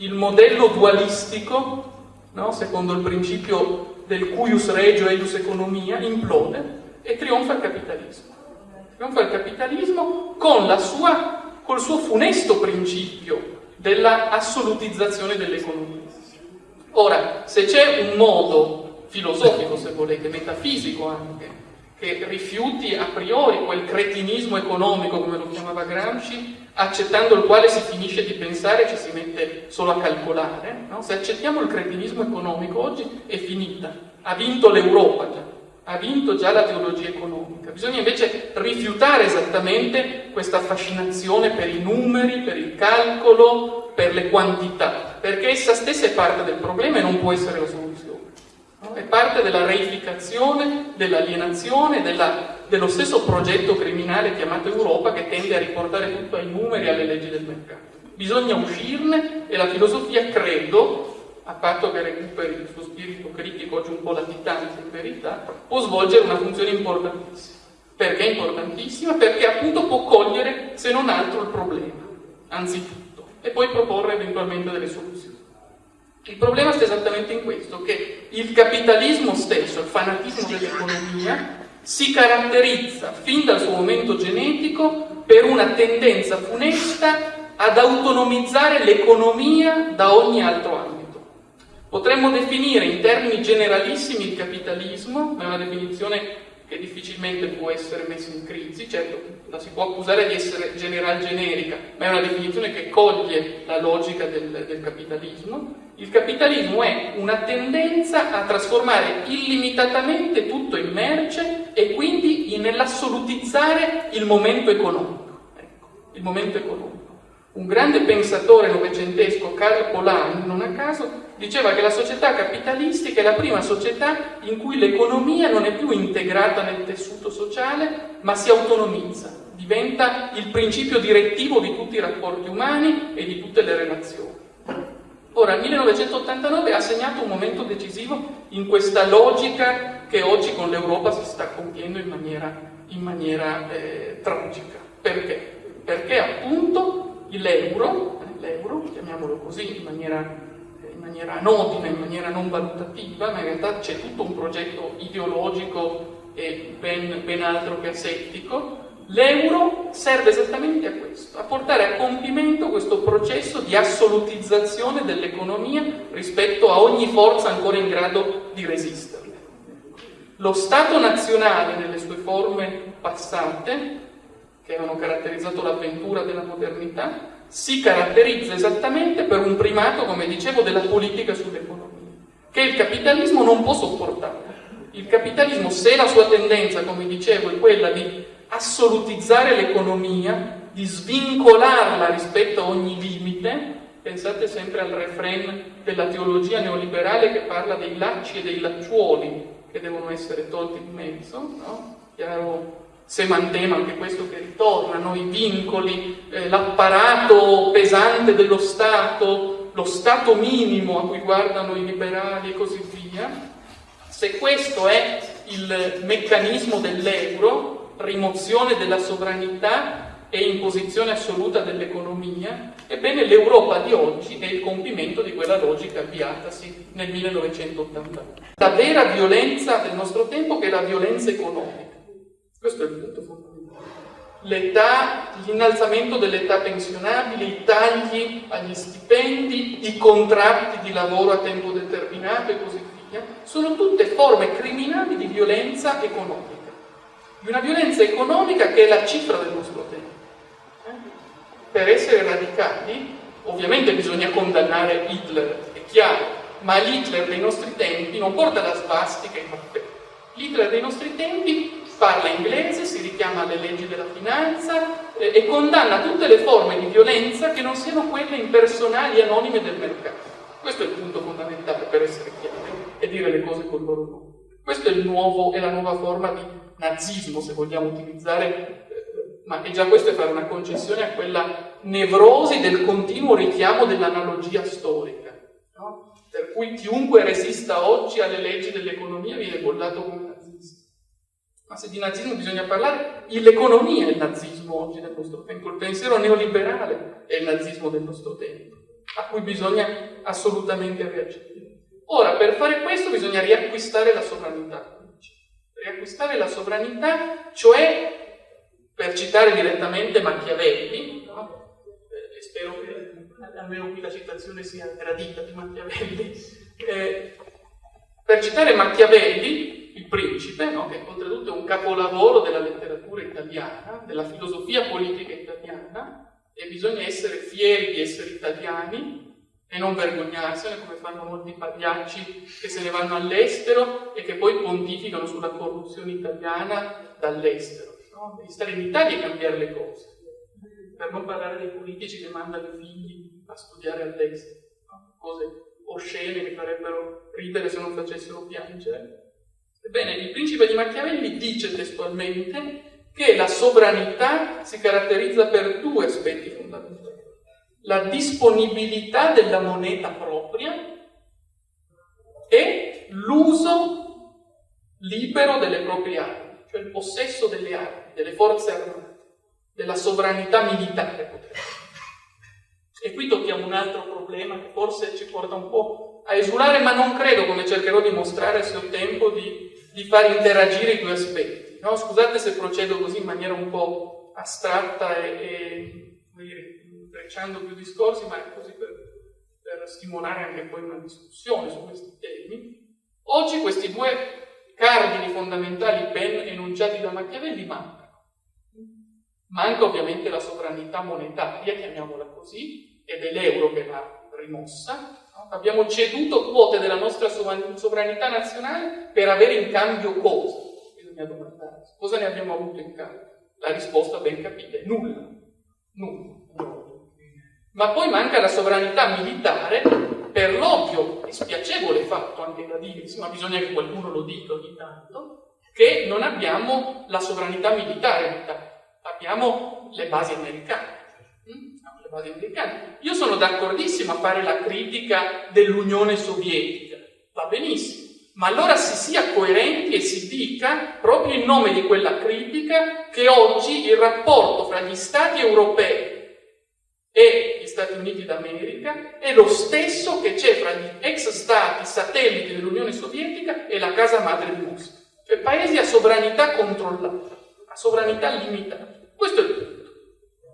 il modello dualistico, no? secondo il principio del cuius regio eius economia, implode e trionfa il capitalismo. Trionfa il capitalismo con sua col suo funesto principio della assolutizzazione dell'economia. Ora, se c'è un modo filosofico, se volete, metafisico anche, che rifiuti a priori quel cretinismo economico, come lo chiamava Gramsci, accettando il quale si finisce di pensare e ci si mette solo a calcolare, no? se accettiamo il cretinismo economico oggi è finita, ha vinto l'Europa già, ha vinto già la teologia economica. Bisogna invece rifiutare esattamente questa fascinazione per i numeri, per il calcolo, per le quantità, perché essa stessa è parte del problema e non può essere la soluzione. È parte della reificazione, dell'alienazione, della, dello stesso progetto criminale chiamato Europa che tende a riportare tutto ai numeri e alle leggi del mercato. Bisogna uscirne e la filosofia, credo, a patto che recuperi il suo spirito critico oggi un po' latitante in verità, può svolgere una funzione importantissima. Perché è importantissima? Perché appunto può cogliere, se non altro, il problema, anzitutto, e poi proporre eventualmente delle soluzioni. Il problema sta esattamente in questo, che il capitalismo stesso, il fanatismo dell'economia, si caratterizza fin dal suo momento genetico per una tendenza funesta ad autonomizzare l'economia da ogni altro ambito. Potremmo definire in termini generalissimi il capitalismo, ma è una definizione che difficilmente può essere messa in crisi, certo la si può accusare di essere general generica, ma è una definizione che coglie la logica del, del capitalismo. Il capitalismo è una tendenza a trasformare illimitatamente tutto in merce e quindi nell'assolutizzare il momento economico. Ecco, il momento economico. Un grande pensatore novecentesco, Karl Polanyi, non a caso, diceva che la società capitalistica è la prima società in cui l'economia non è più integrata nel tessuto sociale, ma si autonomizza, diventa il principio direttivo di tutti i rapporti umani e di tutte le relazioni. Ora, il 1989 ha segnato un momento decisivo in questa logica che oggi con l'Europa si sta compiendo in maniera, in maniera eh, tragica. Perché? Perché appunto l'euro, l'euro, chiamiamolo così in maniera in maniera anodina, in maniera non valutativa, ma in realtà c'è tutto un progetto ideologico e ben, ben altro che asettico, l'euro serve esattamente a questo, a portare a compimento questo processo di assolutizzazione dell'economia rispetto a ogni forza ancora in grado di resisterle. Lo Stato nazionale nelle sue forme passate, che avevano caratterizzato l'avventura della modernità, si caratterizza esattamente per un primato, come dicevo, della politica sull'economia, che il capitalismo non può sopportare. Il capitalismo, se la sua tendenza, come dicevo, è quella di assolutizzare l'economia, di svincolarla rispetto a ogni limite, pensate sempre al refrain della teologia neoliberale che parla dei lacci e dei lacciuoli che devono essere tolti di mezzo, no? Chiaro semantema, anche questo che ritorna, no? i vincoli, eh, l'apparato pesante dello Stato, lo Stato minimo a cui guardano i liberali e così via, se questo è il meccanismo dell'euro, rimozione della sovranità e imposizione assoluta dell'economia, ebbene l'Europa di oggi è il compimento di quella logica avviatasi nel 1989. La vera violenza del nostro tempo che è la violenza economica questo è il punto fondamentale. L'età, l'innalzamento dell'età pensionabile, i tagli agli stipendi, i contratti di lavoro a tempo determinato e così via, sono tutte forme criminali di violenza economica. Di una violenza economica che è la cifra del nostro tempo. Per essere radicali, ovviamente bisogna condannare Hitler, è chiaro, ma l'Hitler dei nostri tempi non porta la svastica e i mappe. L'Hitler dei nostri tempi parla inglese, si richiama alle leggi della finanza eh, e condanna tutte le forme di violenza che non siano quelle impersonali e anonime del mercato. Questo è il punto fondamentale per essere chiari e dire le cose col loro nome. Questa è, è la nuova forma di nazismo, se vogliamo utilizzare, eh, ma già questo è fare una concessione a quella nevrosi del continuo richiamo dell'analogia storica, no? per cui chiunque resista oggi alle leggi dell'economia viene bollato come ma se di nazismo bisogna parlare, l'economia è il nazismo oggi del nostro tempo, il pensiero neoliberale è il nazismo del nostro tempo. a cui bisogna assolutamente reagire. Ora, per fare questo bisogna riacquistare la sovranità. Riacquistare la sovranità, cioè, per citare direttamente Machiavelli, no? eh, spero che almeno qui la citazione sia gradita di Machiavelli, eh, per citare Machiavelli, il principe, no? che oltretutto è un capolavoro della letteratura italiana, della filosofia politica italiana, e bisogna essere fieri di essere italiani e non vergognarsene come fanno molti pagliacci che se ne vanno all'estero e che poi pontificano sulla corruzione italiana dall'estero. No? Devi stare in Italia e cambiare le cose, per non parlare dei politici che mandano i figli a studiare all'estero, no? cose oscene che farebbero ridere se non facessero piangere. Ebbene, il principe di Machiavelli dice testualmente che la sovranità si caratterizza per due aspetti fondamentali la disponibilità della moneta propria e l'uso libero delle proprie armi, cioè il possesso delle armi, delle forze armate, della sovranità militare. E qui tocchiamo un altro problema che forse ci porta un po' a esulare, ma non credo, come cercherò di mostrare se ho tempo, di, di far interagire i due aspetti. No? Scusate se procedo così in maniera un po' astratta e, e intrecciando più discorsi, ma è così per, per stimolare anche poi una discussione su questi temi. Oggi questi due cardini fondamentali ben enunciati da Machiavelli mancano. Manca ovviamente la sovranità monetaria, chiamiamola così, ed è l'euro che l'ha rimossa. Abbiamo ceduto quote della nostra sovranità nazionale per avere in cambio cosa? Bisogna domandarsi. Cosa ne abbiamo avuto in cambio? La risposta ben capita è nulla. Nulla. Ma poi manca la sovranità militare per l'ovvio e spiacevole fatto anche da dirsi, ma bisogna che qualcuno lo dica ogni tanto, che non abbiamo la sovranità militare in Italia, abbiamo le basi americane. Mm? Le basi americane. Io sono d'accordissimo a fare la critica dell'Unione Sovietica, va benissimo, ma allora si sia coerenti e si dica, proprio in nome di quella critica, che oggi il rapporto fra gli Stati europei e gli Stati Uniti d'America è lo stesso che c'è fra gli ex stati satelliti dell'Unione Sovietica e la casa madre di Mosca. Cioè paesi a sovranità controllata, a sovranità limitata. Questo è il punto.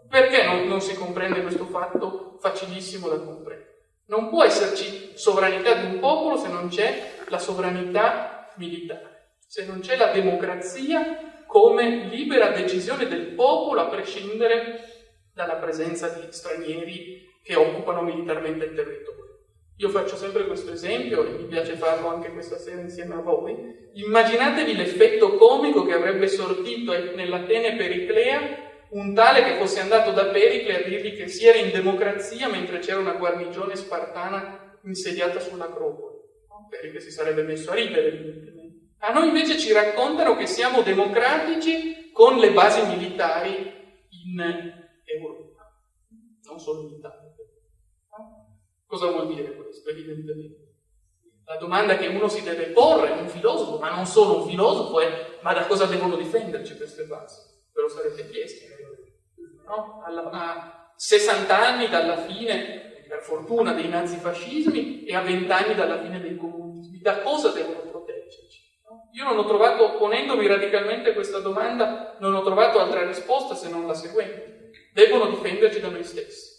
Perché non, non si comprende questo fatto facilissimo da comprendere? Non può esserci sovranità di un popolo se non c'è la sovranità militare, se non c'è la democrazia come libera decisione del popolo a prescindere dalla presenza di stranieri che occupano militarmente il territorio. Io faccio sempre questo esempio e mi piace farlo anche questa sera insieme a voi. Immaginatevi l'effetto comico che avrebbe sortito nell'Atene Periclea un tale che fosse andato da Pericle a dirgli che si era in democrazia mentre c'era una guarnigione spartana insediata sull'Acropoli. Pericle si sarebbe messo a ridere, evidentemente. A noi invece ci raccontano che siamo democratici con le basi militari in Europa, non solo in Italia. Cosa vuol dire questo? Evidentemente. La domanda che uno si deve porre, un filosofo, ma non solo un filosofo, è ma da cosa devono difenderci queste basi? Ve lo sarete chiesti. No? Alla, a 60 anni dalla fine, per fortuna, dei nazifascismi e a 20 anni dalla fine dei comunismi, da cosa devono proteggerci? Io non ho trovato, ponendomi radicalmente questa domanda, non ho trovato altra risposta se non la seguente devono difenderci da noi stessi,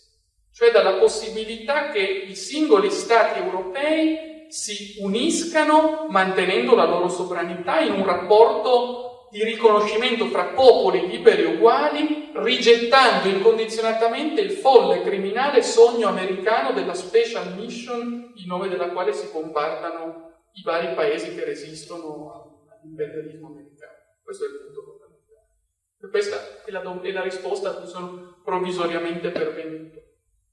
cioè dalla possibilità che i singoli stati europei si uniscano mantenendo la loro sovranità in un rapporto di riconoscimento fra popoli liberi e uguali, rigettando incondizionatamente il folle criminale sogno americano della special mission in nome della quale si compartano i vari paesi che resistono all'imperialismo americano. Questo è il punto questa è la, è la risposta a cui sono provvisoriamente pervenuto.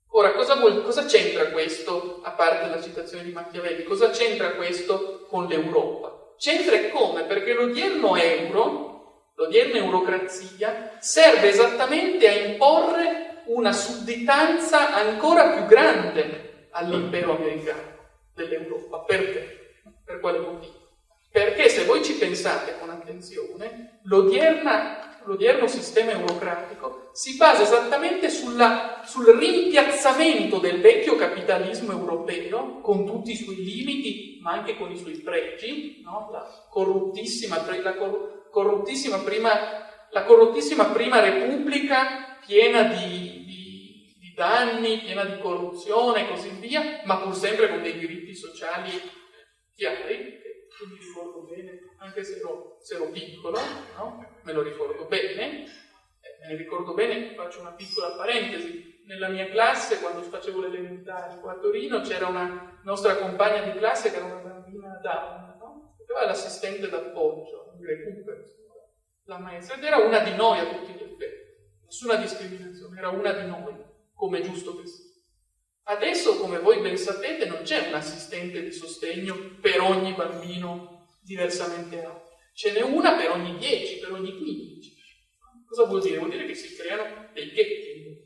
Ora, cosa c'entra questo, a parte la citazione di Machiavelli, cosa c'entra questo con l'Europa? C'entra e come? Perché l'odierno euro, l'odierna eurocrazia, serve esattamente a imporre una sudditanza ancora più grande all'impero americano dell'Europa. Perché? Per quale motivo? Perché se voi ci pensate con attenzione, l'odierna l'odierno sistema eurocratico, si basa esattamente sulla, sul rimpiazzamento del vecchio capitalismo europeo, con tutti i suoi limiti, ma anche con i suoi pregi, no? la, corruttissima, la corruttissima, prima, la corruttissima prima repubblica piena di, di, di danni, piena di corruzione e così via, ma pur sempre con dei diritti sociali chiari, che mi ricordo bene, anche se ero, se ero piccolo, no? Me lo ricordo bene, eh, me ne ricordo bene, faccio una piccola parentesi, nella mia classe, quando facevo l'elementare qua a Torino, c'era una nostra compagna di classe che era una bambina Down, no? aveva l'assistente d'appoggio, di recupero, la maestra, ed era una di noi a tutti gli effetti, nessuna discriminazione, era una di noi, come è giusto che sia. Adesso, come voi ben sapete, non c'è un assistente di sostegno per ogni bambino diversamente abile. Ce n'è una per ogni 10, per ogni 15. Cosa vuol dire? Vuol dire che si creano dei ghetti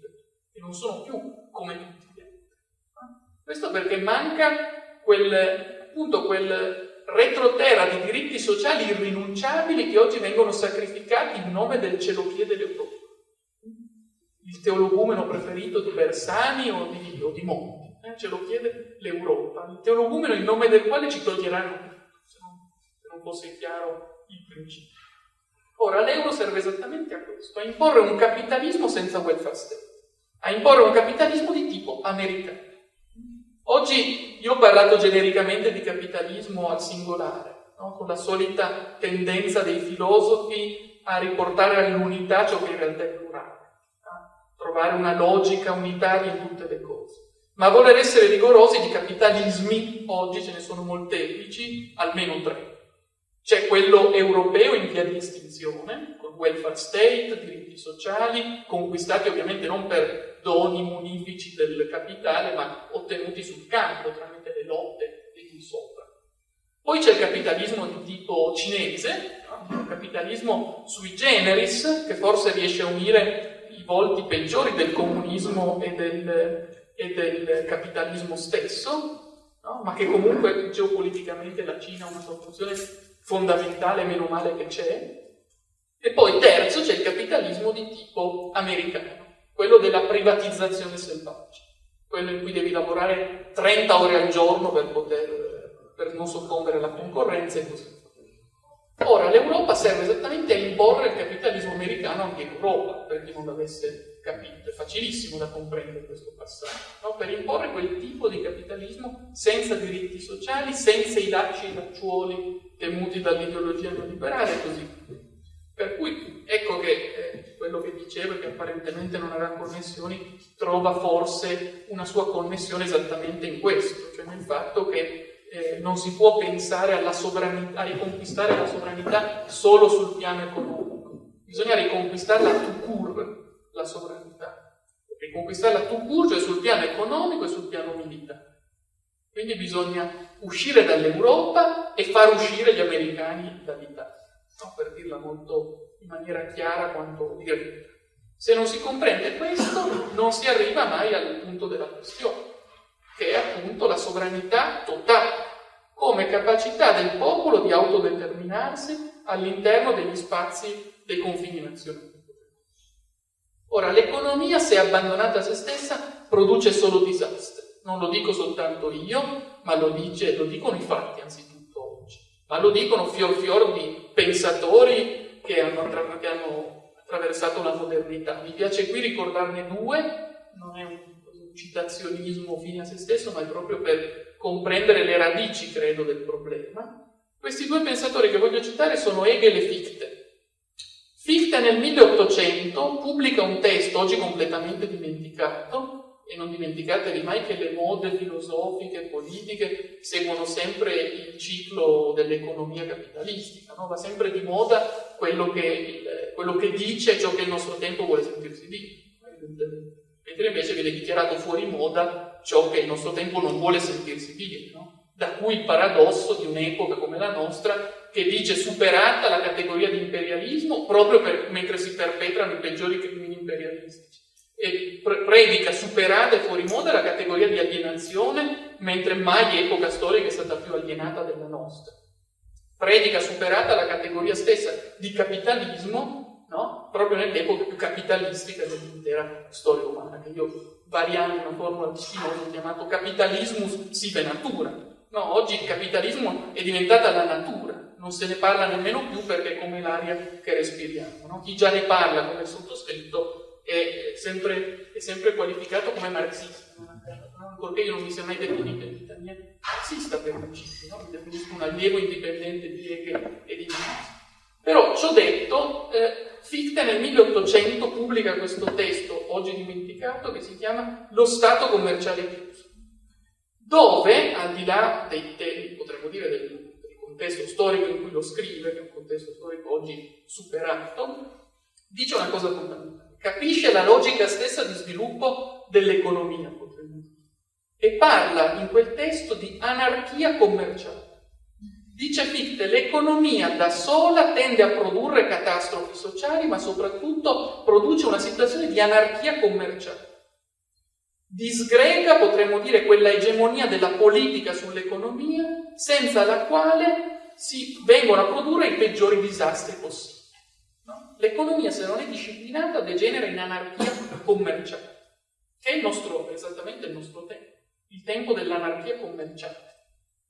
che non sono più come tutti gli altri. Questo perché manca quel, appunto, quel retroterra di diritti sociali irrinunciabili che oggi vengono sacrificati in nome del celochiede dell'Europa il teologumeno preferito di Bersani o di, o di Monti, eh? ce lo chiede l'Europa, il teologumeno in nome del quale ci toglieranno tutto, se non fosse chiaro il principio. Ora, l'euro serve esattamente a questo, a imporre un capitalismo senza welfare state, a imporre un capitalismo di tipo americano. Oggi io ho parlato genericamente di capitalismo al singolare, no? con la solita tendenza dei filosofi a riportare all'unità ciò che in realtà è plurale trovare una logica unitaria in tutte le cose. Ma voler essere rigorosi di capitalismi, oggi ce ne sono molteplici, almeno tre. C'è quello europeo in via di estinzione, con welfare state, diritti sociali, conquistati ovviamente non per doni munifici del capitale, ma ottenuti sul campo tramite le lotte e di sopra. Poi c'è il capitalismo di tipo cinese, il capitalismo sui generis, che forse riesce a unire volti peggiori del comunismo e del, e del capitalismo stesso, no? ma che comunque geopoliticamente la Cina ha una sua funzione fondamentale, meno male che c'è. E poi terzo c'è il capitalismo di tipo americano, quello della privatizzazione selvaggia, quello in cui devi lavorare 30 ore al giorno per, poter, per non soccombere alla concorrenza e così via. Ora, l'Europa serve esattamente a imporre il capitalismo americano anche in Europa, per chi non l'avesse capito. È facilissimo da comprendere questo passaggio, no? per imporre quel tipo di capitalismo senza diritti sociali, senza i lacci e i lacciuoli temuti dall'ideologia neoliberale e così Per cui ecco che eh, quello che dicevo, che apparentemente non aveva connessioni, trova forse una sua connessione esattamente in questo, cioè nel fatto che eh, non si può pensare alla sovranità, a riconquistare la sovranità solo sul piano economico. Bisogna riconquistarla tout la sovranità. Riconquistarla court, cioè sul piano economico e sul piano militare. Quindi bisogna uscire dall'Europa e far uscire gli americani dall'Italia. No? Per dirla molto in maniera chiara quanto dire. Se non si comprende questo, non si arriva mai al punto della questione che è appunto la sovranità totale, come capacità del popolo di autodeterminarsi all'interno degli spazi dei confini nazionali. Ora, l'economia, se abbandonata a se stessa, produce solo disastri. Non lo dico soltanto io, ma lo, dice, lo dicono i fatti anzitutto oggi, ma lo dicono fior fior di pensatori che hanno, che hanno attraversato la modernità. Mi piace qui ricordarne due, non è un citazionismo fine a se stesso, ma è proprio per comprendere le radici, credo, del problema. Questi due pensatori che voglio citare sono Hegel e Fichte. Fichte nel 1800 pubblica un testo, oggi completamente dimenticato, e non dimenticatevi mai che le mode filosofiche e politiche seguono sempre il ciclo dell'economia capitalistica, no? va sempre di moda quello che, il, quello che dice ciò che il nostro tempo vuole sentirsi dire mentre invece viene dichiarato fuori moda ciò che il nostro tempo non vuole sentirsi dire. No? Da cui il paradosso di un'epoca come la nostra che dice superata la categoria di imperialismo proprio per, mentre si perpetrano i peggiori crimini imperialistici e pre- predica superata e fuori moda la categoria di alienazione mentre mai epoca storica è stata più alienata della nostra. Predica superata la categoria stessa di capitalismo no? proprio nell'epoca più capitalistica dell'intera storia umana, che io variando una formula di Spinoza ho chiamato capitalismus sive natura. No, oggi il capitalismo è diventata la natura, non se ne parla nemmeno più perché è come l'aria che respiriamo. No? Chi già ne parla come sottoscritto è sempre, è sempre qualificato come marxista, ancorché io non mi sia mai definito in vita mia marxista per principio, no? mi definisco un allievo indipendente di Hegel e di Marx. Però, ciò detto, eh, Fichte nel 1800 pubblica questo testo, oggi dimenticato, che si chiama Lo Stato commerciale chiuso, dove, al di là dei temi, potremmo dire, del, del contesto storico in cui lo scrive, che è un contesto storico oggi superato, dice una cosa fondamentale. Capisce la logica stessa di sviluppo dell'economia, potremmo dire, e parla in quel testo di anarchia commerciale. Dice Fichte, l'economia da sola tende a produrre catastrofi sociali, ma soprattutto produce una situazione di anarchia commerciale. Disgrega, potremmo dire, quella egemonia della politica sull'economia, senza la quale si vengono a produrre i peggiori disastri possibili. No? L'economia, se non è disciplinata, degenera in anarchia commerciale, che è il nostro, esattamente il nostro tempo, il tempo dell'anarchia commerciale,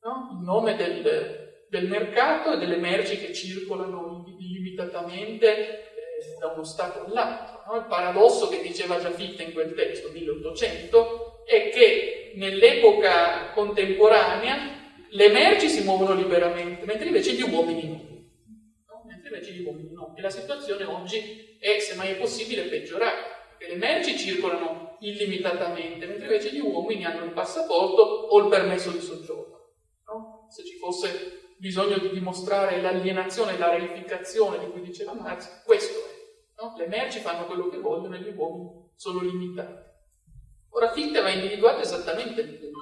no? in nome del, del mercato e delle merci che circolano illimitatamente da uno Stato all'altro. No? Il paradosso che diceva già Fichte in quel testo, 1800, è che nell'epoca contemporanea le merci si muovono liberamente, mentre invece gli uomini no. no? Mentre invece gli uomini no. E la situazione oggi è, se mai è possibile, peggiorare, perché le merci circolano illimitatamente, mentre invece gli uomini hanno il passaporto o il permesso di soggiorno. No? Se ci fosse bisogno di dimostrare l'alienazione la reificazione di cui diceva Marx, questo. No? Le merci fanno quello che vogliono e gli uomini sono limitati. Ora Fichte aveva individuato esattamente il punto.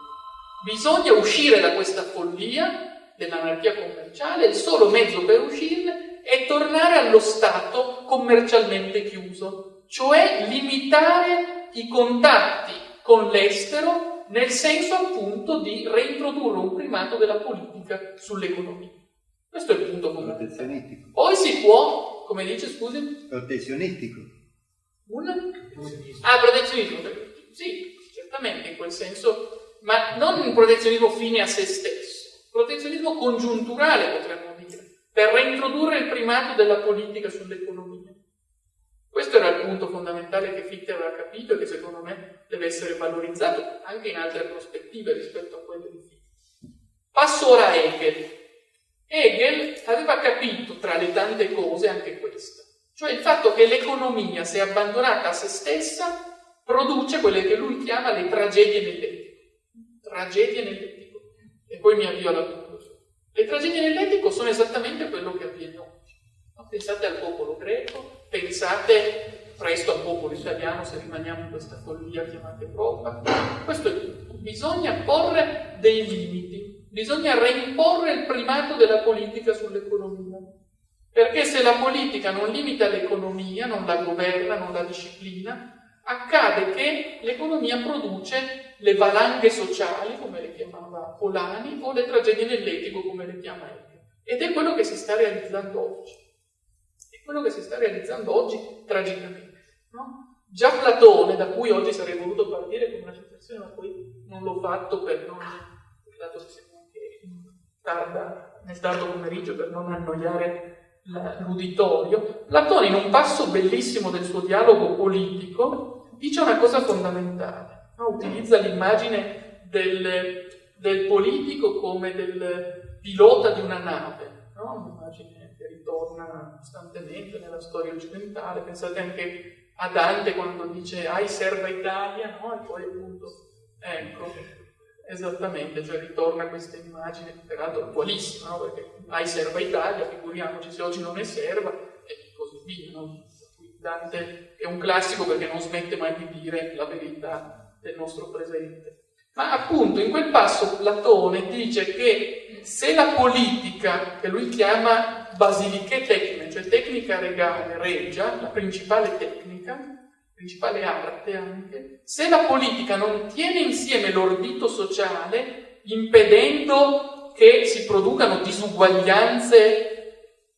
Bisogna uscire da questa follia dell'anarchia commerciale, il solo mezzo per uscirne è tornare allo stato commercialmente chiuso, cioè limitare i contatti con l'estero nel senso appunto di reintrodurre un primato della politica sull'economia. Questo è il punto fondamentale. Poi si può, come dice, scusi? Protezionistico. Un? Ah, protezionismo. Sì, certamente in quel senso, ma non un protezionismo fine a se stesso, protezionismo congiunturale potremmo dire, per reintrodurre il primato della politica sull'economia. Questo era il punto fondamentale che Fichte aveva capito e che secondo me deve essere valorizzato anche in altre prospettive rispetto a quelle di Fichte. Passo ora a Hegel. Hegel aveva capito tra le tante cose anche questa, cioè il fatto che l'economia, se abbandonata a se stessa, produce quelle che lui chiama le tragedie nell'etico. Tragedie nell'etico. E poi mi avvio alla conclusione. Le tragedie nell'etico sono esattamente quello che avviene oggi. Pensate al popolo greco, pensate presto al popolo italiano se rimaniamo in questa follia chiamata Europa. Questo è tutto. Bisogna porre dei limiti, bisogna reimporre il primato della politica sull'economia. Perché se la politica non limita l'economia, non la governa, non la disciplina, accade che l'economia produce le valanghe sociali, come le chiamava Polani, o le tragedie nell'etico, come le chiama Hegel. Ed è quello che si sta realizzando oggi quello che si sta realizzando oggi tragicamente. No? Già Platone, da cui oggi sarei voluto partire con una citazione, ma poi non l'ho fatto per non, dato che anche tarda, nel tardo pomeriggio, per non annoiare l'uditorio, Platone in un passo bellissimo del suo dialogo politico dice una cosa fondamentale, no? utilizza l'immagine del, del, politico come del pilota di una nave, no? un'immagine ritorna costantemente nella storia occidentale. Pensate anche a Dante quando dice ai serva Italia, no? E poi appunto, ecco, esattamente, cioè ritorna questa immagine, peraltro attualissima, no? Perché ai serva Italia, figuriamoci se oggi non è serva, e così via, no? Dante è un classico perché non smette mai di dire la verità del nostro presente. Ma appunto in quel passo Platone dice che se la politica, che lui chiama basiliche tecniche, cioè tecnica regale, regia, la principale tecnica, principale arte anche, se la politica non tiene insieme l'ordito sociale, impedendo che si producano disuguaglianze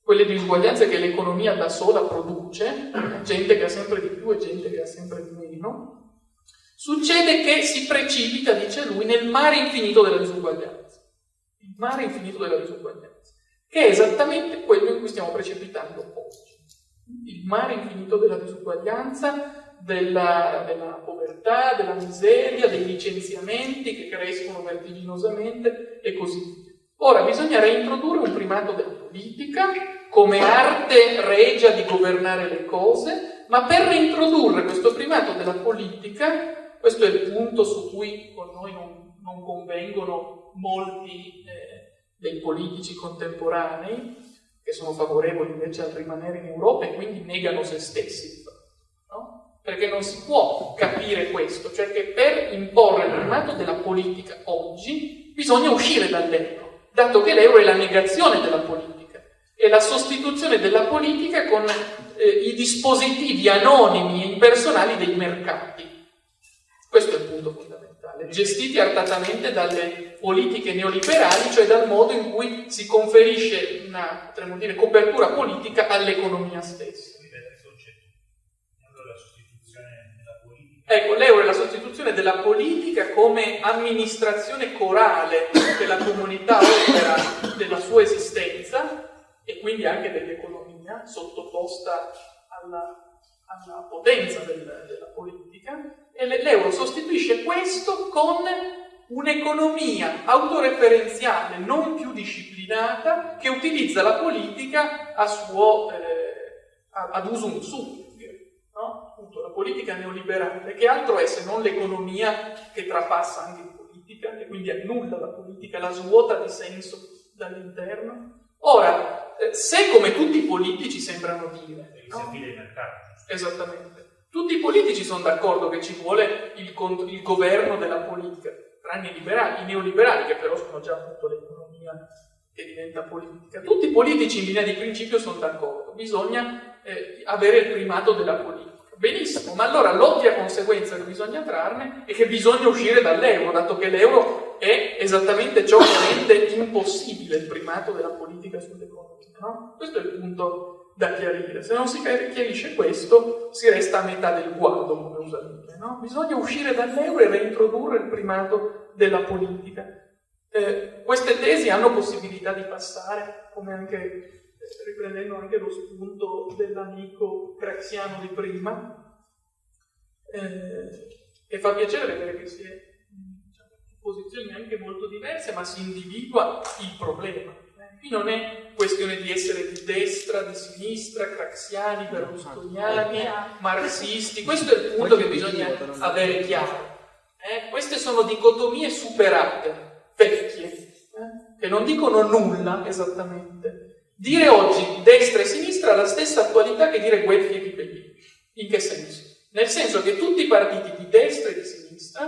quelle disuguaglianze che l'economia da sola produce, gente che ha sempre di più e gente che ha sempre di meno, succede che si precipita, dice lui, nel mare infinito della disuguaglianza. Il mare infinito della disuguaglianza, che è esattamente quello in cui stiamo precipitando oggi. Il mare infinito della disuguaglianza, della, della povertà, della miseria, dei licenziamenti che crescono vertiginosamente e così via. Ora bisogna reintrodurre un primato della politica come arte regia di governare le cose, ma per reintrodurre questo primato della politica, questo è il punto su cui con noi non, non convengono molti eh, dei politici contemporanei, che sono favorevoli invece a rimanere in Europa e quindi negano se stessi. Perché non si può capire questo, cioè che per imporre il primato della politica oggi bisogna uscire dall'euro dato che l'euro è la negazione della politica, è la sostituzione della politica con eh, i dispositivi anonimi e impersonali dei mercati. Questo è il punto fondamentale, gestiti artatamente dalle politiche neoliberali, cioè dal modo in cui si conferisce una, dire, copertura politica all'economia stessa. Ecco, l'euro è la sostituzione della politica come amministrazione corale che la comunità opera della sua esistenza e quindi anche dell'economia sottoposta alla, alla potenza del, della politica e l'euro sostituisce questo con un'economia autoreferenziale non più disciplinata che utilizza la politica a suo, eh, ad usum su no? appunto la politica neoliberale, che altro è se non l'economia che trapassa anche in politica e quindi annulla la politica, la svuota di senso dall'interno? Ora, eh, se come tutti i politici sembrano dire... No? Esattamente. Tutti i politici sono d'accordo che ci vuole il, il governo della politica, tranne i liberali, i neoliberali che però sono già appunto l'economia che diventa politica. Tutti i politici in linea di principio sono d'accordo, bisogna eh, avere il primato della politica. Benissimo, ma allora l'ovvia conseguenza che bisogna trarne è che bisogna uscire dall'euro, dato che l'euro è esattamente ciò che rende impossibile il primato della politica sull'economia. No? Questo è il punto da chiarire. Se non si chiarisce questo, si resta a metà del guado, come usa dire. No? Bisogna uscire dall'euro e reintrodurre il primato della politica. Eh, queste tesi hanno possibilità di passare, come anche riprendendo anche lo spunto dell'amico craxiano di prima, eh, e fa piacere vedere che si è diciamo, in posizioni anche molto diverse, ma si individua il problema. Qui non è questione di essere di destra, di sinistra, craxiani, berlusconiani, marxisti, questo è il punto che bisogna avere chiaro. Eh? Queste sono dicotomie superate, vecchie, eh? che non dicono nulla esattamente, Dire oggi destra e sinistra ha la stessa attualità che dire Guelfi e Ghibellini. In che senso? Nel senso che tutti i partiti di destra e di sinistra,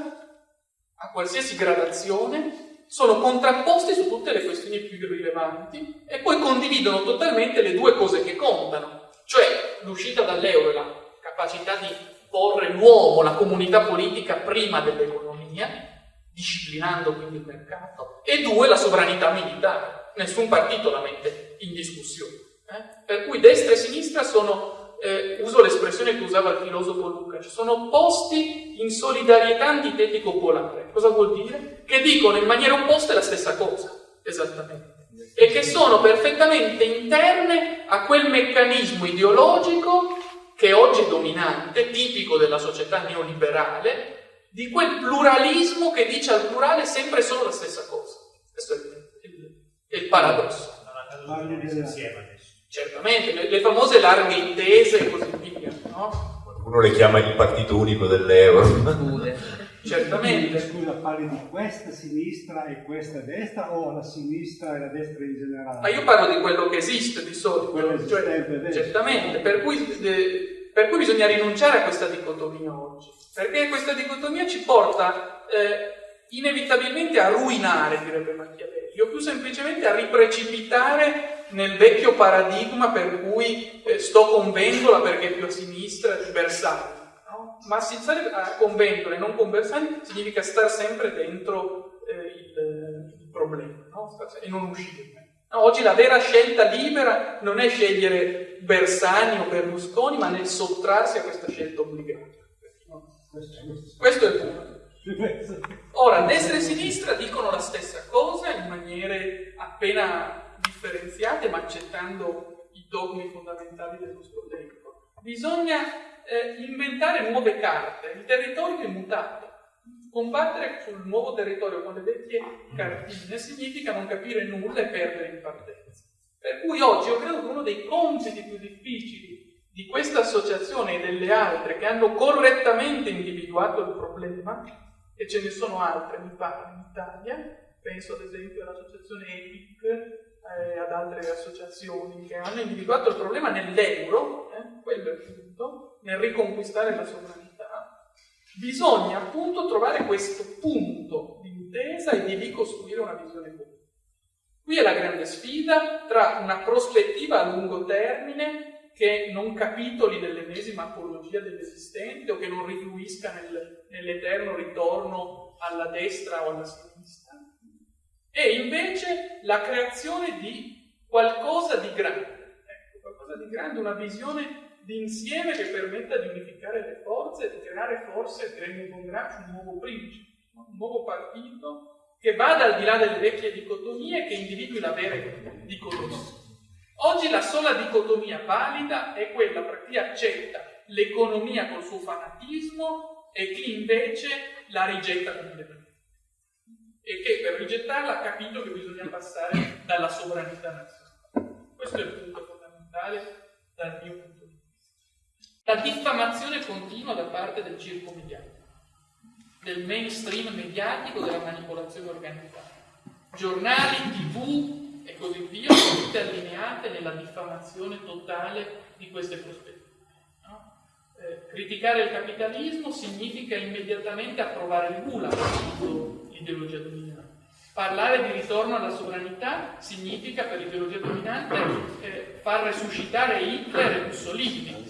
a qualsiasi gradazione, sono contrapposti su tutte le questioni più rilevanti e poi condividono totalmente le due cose che contano, cioè l'uscita dall'euro e la capacità di porre l'uomo, la comunità politica prima dell'economia, disciplinando quindi il mercato, e due, la sovranità militare nessun partito la mette in discussione. Eh? Per cui destra e sinistra sono, eh, uso l'espressione che usava il filosofo Lukács, sono opposti in solidarietà antitetico-polare. Cosa vuol dire? Che dicono in maniera opposta la stessa cosa, esattamente. E che sono perfettamente interne a quel meccanismo ideologico che oggi è dominante, tipico della società neoliberale, di quel pluralismo che dice al plurale sempre solo la stessa cosa. Questo è il è il paradosso. Certamente, le, le, famose larghe intese e così via, no? Uno le chiama il partito unico dell'euro. Certamente. Scusa, parli di questa sinistra e questa destra o la sinistra e la destra in generale? Ma io parlo di quello che esiste di solito. Quello cioè, certamente, per cui, de, per cui, bisogna rinunciare a questa dicotomia oggi. Perché questa dicotomia ci porta eh, inevitabilmente a ruinare, direbbe Machiavelli io più semplicemente a riprecipitare nel vecchio paradigma per cui eh, sto con Vendola perché è più a sinistra di Bersani. No? Ma stare con Vendola e non con Bersani significa stare sempre dentro eh, il, il, problema no? e non uscire. Oggi la vera scelta libera non è scegliere Bersani o Berlusconi, ma nel sottrarsi a questa scelta obbligata. Questo è il punto. Ora, destra e sinistra dicono la stessa cosa in maniere appena differenziate, ma accettando i dogmi fondamentali del nostro tempo. Bisogna eh, inventare nuove carte, il territorio è mutato. Combattere sul nuovo territorio con le vecchie cartine significa non capire nulla e perdere in partenza. Per cui oggi io credo che uno dei compiti più difficili di questa associazione e delle altre che hanno correttamente individuato il problema, e ce ne sono altre, mi pare, in Italia, penso ad esempio all'associazione EPIC, eh, ad altre associazioni che hanno individuato il problema nell'euro, eh, quello è il punto, nel riconquistare la sovranità Bisogna appunto trovare questo punto di intesa e di ricostruire una visione comune. Qui è la grande sfida tra una prospettiva a lungo termine che non capitoli nell'ennesima apologia dell'esistente o che non rifluisca nel, nell'eterno ritorno alla destra o alla sinistra, e invece la creazione di qualcosa di grande, ecco, qualcosa di grande, una visione d'insieme che permetta di unificare le forze e di creare forse, credo con Gramsci, un nuovo principe, un nuovo partito che vada al di là delle vecchie dicotomie e che individui la vera dicotomia. Oggi la sola dicotomia valida è quella tra chi accetta l'economia col suo fanatismo e chi invece la rigetta completamente. E che per rigettarla ha capito che bisogna passare dalla sovranità nazionale. Questo è il punto fondamentale dal mio punto la diffamazione continua da parte del circo mediatico, del mainstream mediatico, della manipolazione organizzata. Giornali, tv e così via allineate nella diffamazione totale di queste prospettive. No? Eh, criticare il capitalismo significa immediatamente approvare il Gula, l'ideologia dominante. Parlare di ritorno alla sovranità significa per l'ideologia dominante eh, far resuscitare Hitler e Mussolini,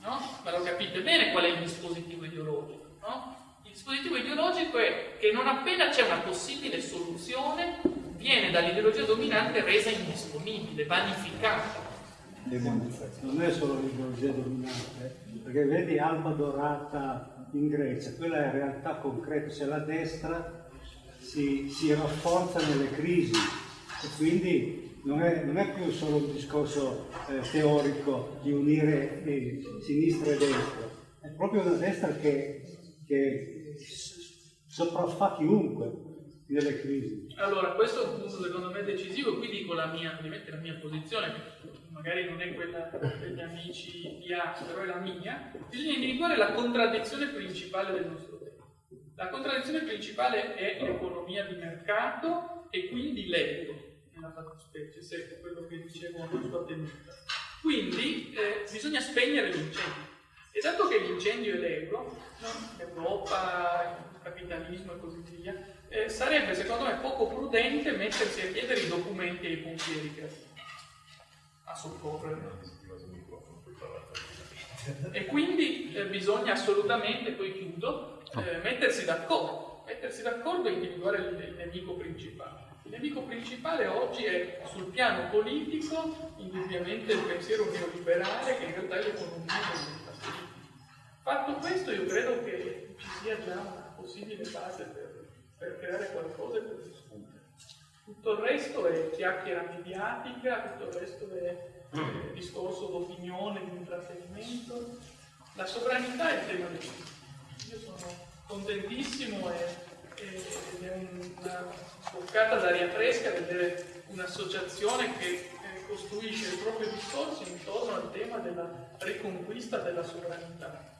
no? Ma lo capite bene qual è il dispositivo ideologico, no? Il dispositivo ideologico è che non appena c'è una possibile soluzione, viene dall'ideologia dominante resa indisponibile, vanificata. Non è solo l'ideologia dominante, perché vedi Alba Dorata in Grecia, quella è realtà concreta, se la destra si, si rafforza nelle crisi. E quindi non è, non è, più solo un discorso eh, teorico di unire eh, sinistra e destra, è proprio una destra che, che sopraffa chiunque nelle crisi. Allora, questo è un punto secondo me decisivo, qui dico la mia, ovviamente la mia posizione, magari non è quella degli amici di Ax, però è la mia, bisogna individuare la contraddizione principale del nostro tempo. La contraddizione principale è l'economia di mercato e quindi l'euro nella fattispecie, se è quello che dicevo nella sua tenuta. Quindi eh, bisogna spegnere l'incendio. E dato che l'incendio è l'euro, no? l'Europa, il capitalismo e così via, eh, sarebbe secondo me poco prudente mettersi a chiedere i documenti ai pompieri che a soccorrere. E quindi eh, bisogna assolutamente, poi chiudo, eh, mettersi d'accordo, mettersi d'accordo e individuare il, il nemico principale. Il nemico principale oggi è sul piano politico indubbiamente il pensiero neoliberale che in realtà è l'economia Fatto questo io credo che ci sia già una possibile base per, per creare qualcosa e per discutere. Tutto il resto è chiacchiera mediatica, tutto il resto è eh, discorso d'opinione, di intrattenimento. La sovranità è il tema del Io sono contentissimo e ed è una boccata d'aria fresca vedere un'associazione che costruisce il proprio discorso intorno al tema della riconquista della sovranità.